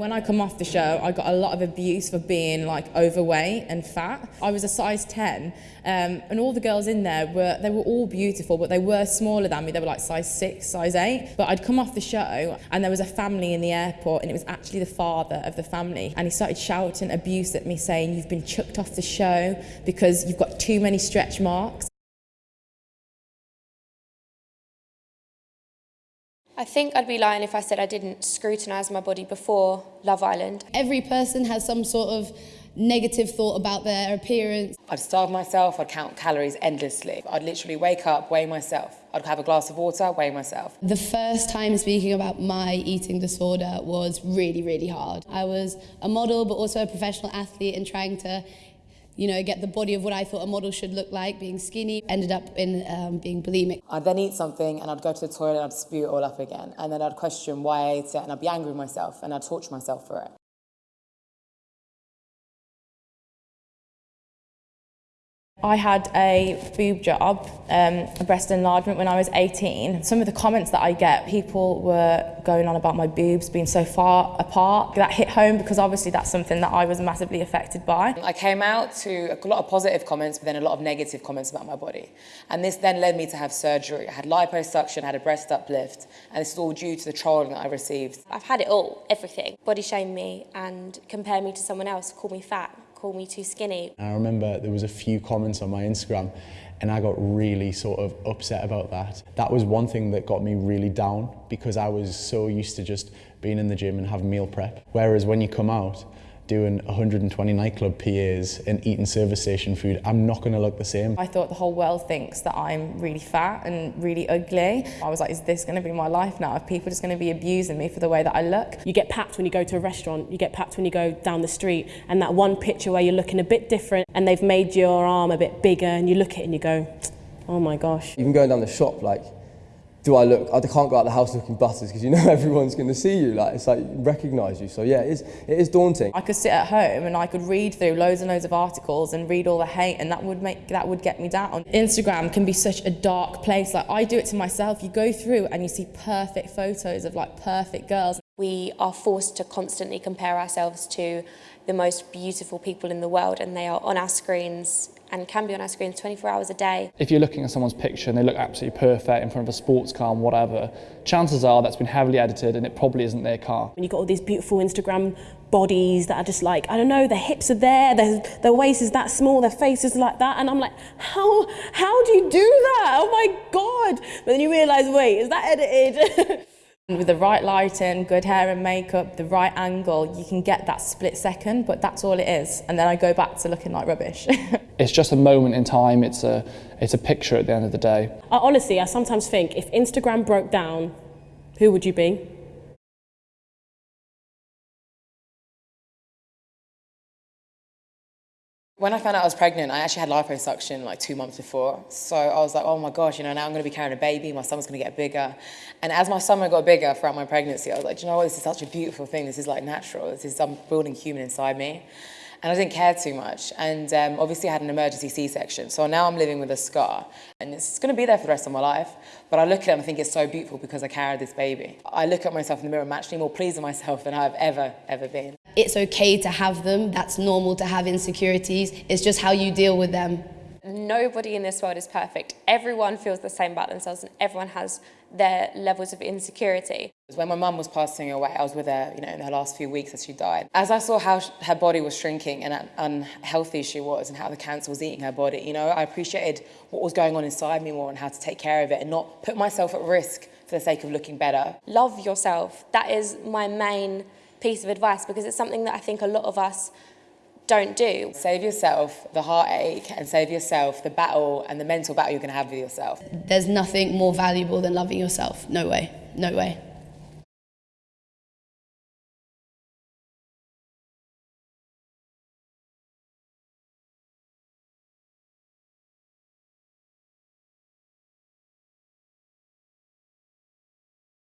When I come off the show, I got a lot of abuse for being like overweight and fat. I was a size 10 um, and all the girls in there were, they were all beautiful, but they were smaller than me. They were like size six, size eight. But I'd come off the show and there was a family in the airport and it was actually the father of the family. And he started shouting abuse at me saying, you've been chucked off the show because you've got too many stretch marks. I think I'd be lying if I said I didn't scrutinise my body before Love Island. Every person has some sort of negative thought about their appearance. I'd starve myself, I'd count calories endlessly. I'd literally wake up, weigh myself. I'd have a glass of water, weigh myself. The first time speaking about my eating disorder was really, really hard. I was a model, but also a professional athlete and trying to you know, get the body of what I thought a model should look like, being skinny, ended up in um, being bulimic. I'd then eat something and I'd go to the toilet and I'd spew it all up again. And then I'd question why I ate it and I'd be angry with myself and I'd torture myself for it. I had a boob job, um, a breast enlargement when I was 18. Some of the comments that I get, people were going on about my boobs being so far apart. That hit home because obviously that's something that I was massively affected by. I came out to a lot of positive comments, but then a lot of negative comments about my body. And this then led me to have surgery. I had liposuction, I had a breast uplift, and this is all due to the trolling that I received. I've had it all, everything. Body shame me and compare me to someone else, call me fat, call me too skinny. I remember there was a few comments on my Instagram and I got really sort of upset about that. That was one thing that got me really down because I was so used to just being in the gym and having meal prep. Whereas when you come out, doing 120 nightclub PAs and eating service station food, I'm not going to look the same. I thought the whole world thinks that I'm really fat and really ugly. I was like, is this going to be my life now? Are people just going to be abusing me for the way that I look? You get packed when you go to a restaurant, you get packed when you go down the street, and that one picture where you're looking a bit different and they've made your arm a bit bigger and you look at it and you go, oh my gosh. Even going down the shop, like, do I look, I can't go out the house looking butters because you know everyone's going to see you, like it's like recognise you. So yeah, it is, it is daunting. I could sit at home and I could read through loads and loads of articles and read all the hate and that would make, that would get me down. Instagram can be such a dark place. Like I do it to myself. You go through and you see perfect photos of like perfect girls. We are forced to constantly compare ourselves to the most beautiful people in the world and they are on our screens and can be on our screens 24 hours a day. If you're looking at someone's picture and they look absolutely perfect in front of a sports car and whatever, chances are that's been heavily edited and it probably isn't their car. And you've got all these beautiful Instagram bodies that are just like, I don't know, their hips are there, their, their waist is that small, their face is like that. And I'm like, how, how do you do that? Oh my God. But then you realise, wait, is that edited? With the right lighting, good hair and makeup, the right angle, you can get that split second, but that's all it is. And then I go back to looking like rubbish. it's just a moment in time, it's a, it's a picture at the end of the day. I, honestly, I sometimes think if Instagram broke down, who would you be? When I found out I was pregnant, I actually had liposuction like two months before. So I was like, oh my gosh, you know, now I'm going to be carrying a baby, my stomach's going to get bigger. And as my stomach got bigger throughout my pregnancy, I was like, you know what, this is such a beautiful thing. This is like natural. This is, I'm building human inside me and I didn't care too much. And um, obviously I had an emergency C-section. So now I'm living with a scar and it's gonna be there for the rest of my life. But I look at it and I think it's so beautiful because I carried this baby. I look at myself in the mirror, and I'm actually more pleased with myself than I've ever, ever been. It's okay to have them. That's normal to have insecurities. It's just how you deal with them. Nobody in this world is perfect. Everyone feels the same about themselves and everyone has their levels of insecurity. When my mum was passing away, I was with her you know, in her last few weeks as she died. As I saw how her body was shrinking and unhealthy she was and how the cancer was eating her body, you know, I appreciated what was going on inside me more and how to take care of it and not put myself at risk for the sake of looking better. Love yourself. That is my main piece of advice because it's something that I think a lot of us don't do. Save yourself the heartache and save yourself the battle and the mental battle you're going to have with yourself. There's nothing more valuable than loving yourself. No way. No way.